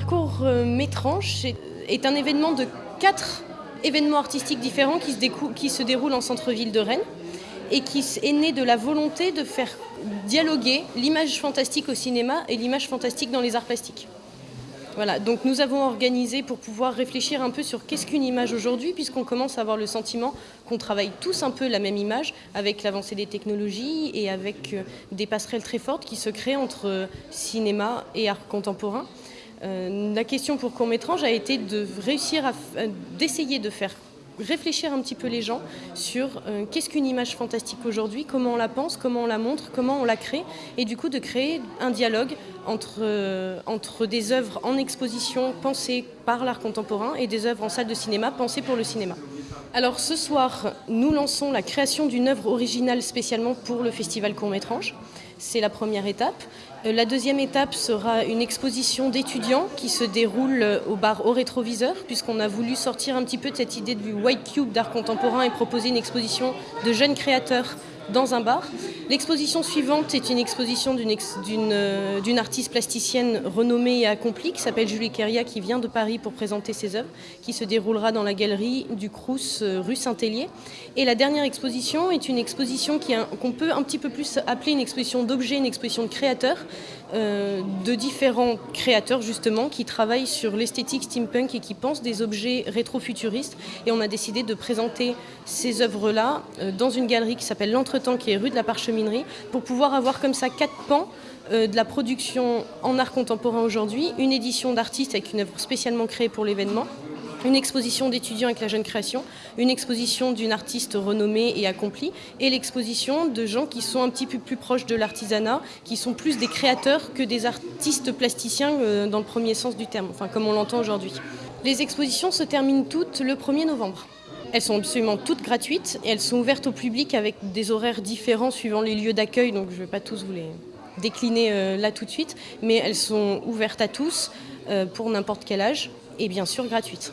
court euh, Métrange est un événement de quatre événements artistiques différents qui se, qui se déroulent en centre-ville de Rennes et qui est né de la volonté de faire dialoguer l'image fantastique au cinéma et l'image fantastique dans les arts plastiques. Voilà, donc nous avons organisé pour pouvoir réfléchir un peu sur qu'est-ce qu'une image aujourd'hui, puisqu'on commence à avoir le sentiment qu'on travaille tous un peu la même image, avec l'avancée des technologies et avec euh, des passerelles très fortes qui se créent entre euh, cinéma et art contemporain. Euh, la question pour Court Métrange a été de réussir à d'essayer de faire réfléchir un petit peu les gens sur euh, qu'est-ce qu'une image fantastique aujourd'hui, comment on la pense, comment on la montre, comment on la crée, et du coup de créer un dialogue entre, euh, entre des œuvres en exposition pensées par l'art contemporain et des œuvres en salle de cinéma pensées pour le cinéma. Alors ce soir, nous lançons la création d'une œuvre originale spécialement pour le festival Court-Métrange. C'est la première étape. Euh, la deuxième étape sera une exposition d'étudiants qui se déroule euh, au bar au rétroviseur, puisqu'on a voulu sortir un petit peu de cette idée du white cube d'art contemporain et proposer une exposition de jeunes créateurs dans un bar. L'exposition suivante est une exposition euh, d'une artiste plasticienne renommée et accomplie qui s'appelle Julie Keria qui vient de Paris pour présenter ses œuvres, qui se déroulera dans la galerie du Crous euh, rue Saint-Hélier. Et la dernière exposition est une exposition qu'on peut un petit peu plus appeler une exposition d'objets, une exposition de créateurs, euh, de différents créateurs justement qui travaillent sur l'esthétique steampunk et qui pensent des objets rétro-futuristes. Et on a décidé de présenter ces œuvres-là dans une galerie qui s'appelle Qui est rue de la Parchemin pour pouvoir avoir comme ça quatre pans euh, de la production en art contemporain aujourd'hui, une édition d'artistes avec une œuvre spécialement créée pour l'événement, une exposition d'étudiants avec la jeune création, une exposition d'une artiste renommée et accomplie, et l'exposition de gens qui sont un petit peu plus proches de l'artisanat, qui sont plus des créateurs que des artistes plasticiens euh, dans le premier sens du terme, enfin comme on l'entend aujourd'hui. Les expositions se terminent toutes le 1er novembre. Elles sont absolument toutes gratuites et elles sont ouvertes au public avec des horaires différents suivant les lieux d'accueil, donc je ne vais pas tous vous les décliner euh, là tout de suite, mais elles sont ouvertes à tous euh, pour n'importe quel âge et bien sûr gratuites.